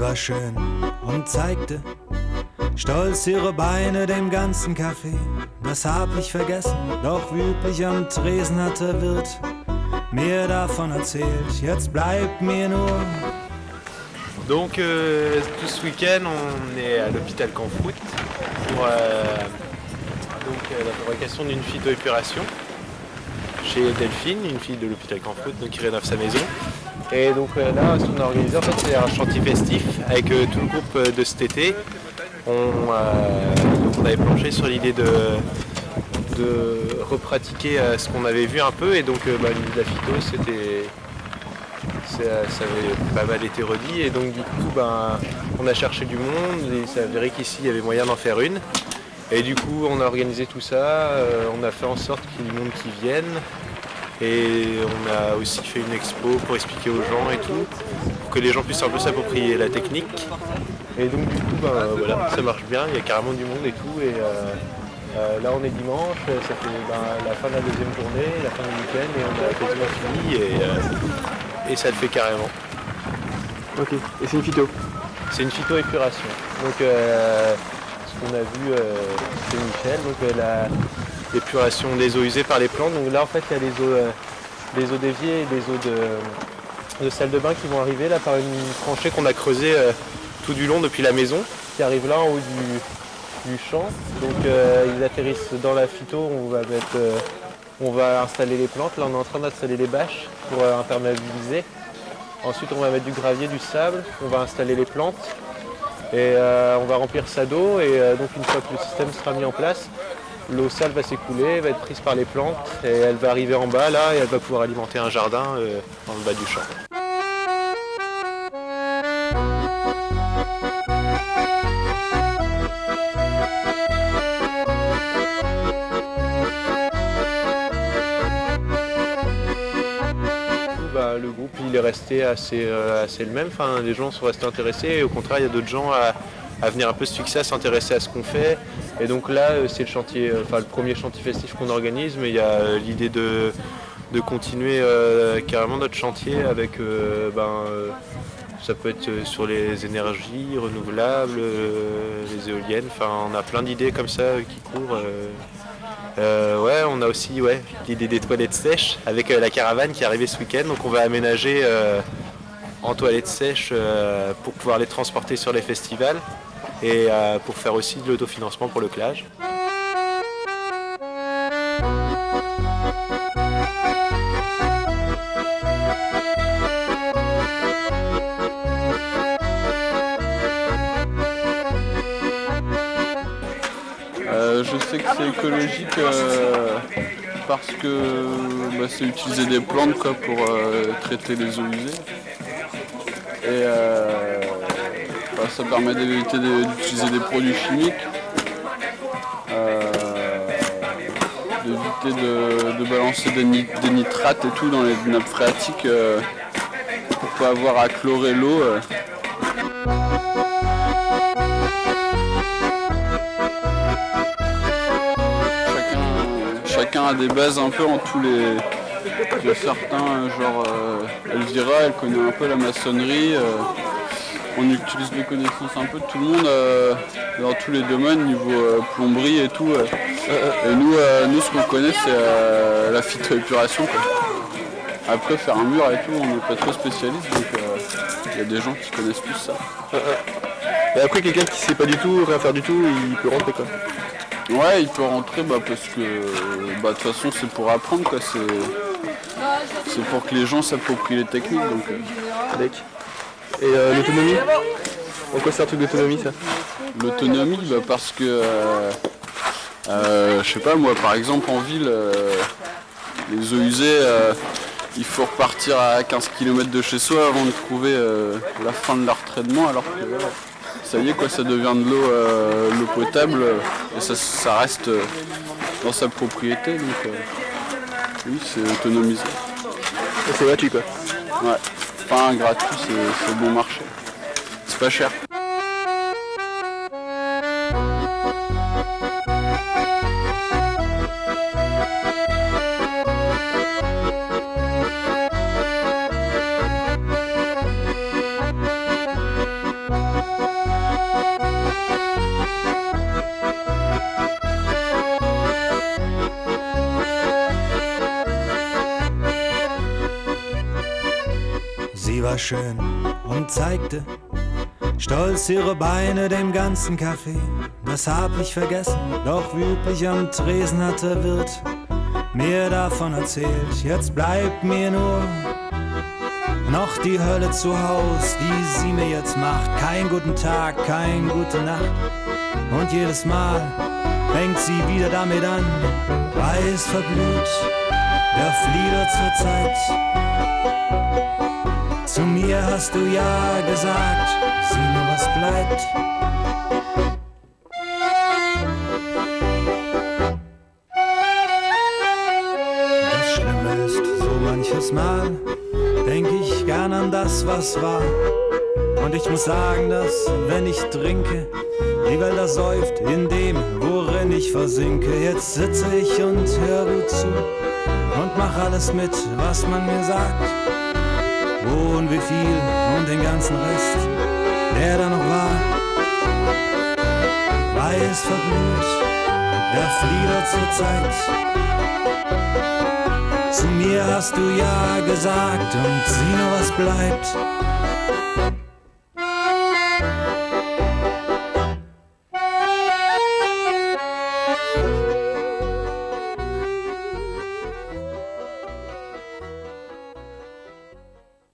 war schön und zeigte stolz ihre Beine dem ganzen Café. Das hab ich vergessen, doch wie üblich am Tresen hat der Wirt mir davon erzählt. Jetzt bleibt mir nur Donc euh, tout ce week-end on est à l'hôpital Canfoot pour euh, donc, euh, la fabrication d'une phytoépuration chez Delphine, une fille de l'hôpital Canfoot donc, qui rénove sa maison. Et donc euh, là ce qu'on a organisé en fait c'est un chantier festif avec euh, tout le groupe euh, de cet été. On, on avait planché sur l'idée de, repratiquer ce qu'on avait vu un peu. Et donc bah, la phyto ça, avait pas mal été redit. Et donc du coup ben, on a cherché du monde. Et ça avéré qu'ici il y avait moyen d'en faire une. Et du coup on a organisé tout ça, on a fait en sorte qu'il y ait du monde qui vienne et on a aussi fait une expo pour expliquer aux gens et tout pour que les gens puissent un peu s'approprier la technique et donc du coup ben, voilà ça marche bien, il y a carrément du monde et tout et euh, euh, là on est dimanche, ça fait ben, la fin de la deuxième journée, la fin du week-end et on a quasiment fini et, euh, et ça le fait carrément. Ok, et c'est une phyto C'est une phytoépuration. Donc euh, ce qu'on a vu c'est Michel, donc euh, la- l'épuration des eaux usées par les plantes. Donc là en fait il y a les eaux, euh, des eaux d'évier et des eaux de, de salle de bain qui vont arriver là par une tranchée qu'on a creusée euh, tout du long depuis la maison, qui arrive là en haut du, du champ. Donc euh, ils atterrissent dans la phyto, on va mettre euh, on va installer les plantes. Là on est en train d'installer les bâches pour imperméabiliser. Ensuite, on va mettre du gravier, du sable, on va installer les plantes et on va remplir ça d'eau. Et donc, une fois que le système sera mis en place, l'eau sale va s'écouler, va être prise par les plantes et elle va arriver en bas là et elle va pouvoir alimenter un jardin euh, le bas du champ. Est resté assez, euh, assez le même, enfin, les gens sont restés intéressés et au contraire il y a d'autres gens à, venir un peu se fixer, à s'intéresser à ce qu'on fait. Et donc là euh, c'est le chantier, euh, enfin le premier chantier festif qu'on organise, mais il y a l'idée de, continuer carrément notre chantier avec ben, ça peut être sur les énergies renouvelables, les éoliennes, enfin on a plein d'idées comme ça qui courent. Euh. On a aussi ouais, l'idée des toilettes sèches avec euh, la caravane qui est arrivée ce week-end. Donc on va aménager euh, en toilettes sèches pour pouvoir les transporter sur les festivals et pour faire aussi de l'autofinancement pour le clage. Sais que c'est écologique euh, parce que bah, c'est utiliser des plantes quoi, pour euh, traiter les eaux usées. Et euh, bah, ça permet d'éviter d'utiliser des produits chimiques, d'éviter de, balancer des, des nitrates et tout dans les nappes phréatiques pour pas avoir à chlorer l'eau. Chacun a des bases un peu en tous les. Il y a certains, euh, genre euh, Elvira, elle connaît un peu la maçonnerie. euh, on utilise les connaissances un peu de tout le monde euh, dans tous les domaines, niveau plomberie et tout. Et nous, nous ce qu'on connaît, c'est la phytoépuration. Après, faire un mur et tout, on n'est pas trop spécialiste, donc il y a des gens qui connaissent plus ça. Et après, quelqu'un qui sait pas du tout, rien faire du tout, il peut rentrer quoi. Ouais, il peut rentrer bah, parce que bah, de toute façon c'est pour apprendre quoi, c'est c'est pour que les gens s'approprient les techniques donc euh, Avec. Et euh, l'autonomie? En quoi c'est un truc d'autonomie ça? L'autonomie bah, parce que euh, euh, je sais pas moi par exemple en ville les eaux usées il faut repartir à 15 km de chez soi avant de trouver la fin de leur traitement alors que ça y est quoi ça devient de l'eau euh, potable euh, et ça, ça reste euh, dans sa propriété donc euh, oui c'est autonomisé. C'est gratuit quoi. Ouais. Enfin, gratuit, c'est bon marché. C'est pas cher. War schön und zeigte stolz ihre Beine dem ganzen Café. Das hab ich vergessen, doch wie üblich am Tresen hat der Wirt mir davon erzählt. Jetzt bleibt mir nur noch die Hölle zu Haus, die sie mir jetzt macht. Kein guten Tag, kein gute Nacht. Und jedes Mal fängt sie wieder damit an, weiß verblüht, der Flieder zur Zeit. Zu mir hast du ja gesagt, sieh nur was bleibt. Das Schlimme ist, so manches Mal denk ich gern an das, was war. Und ich muss sagen, dass, wenn ich trinke, die Welt ersäuft in dem, worin ich versinke. Jetzt sitze ich und hör gut zu und mach alles mit, was man mir sagt. Wo und wie viel und den ganzen Rest, der da noch war. Weiß verblüht, der Flieder zur Zeit. Zu mir hast du ja gesagt und sieh nur was bleibt.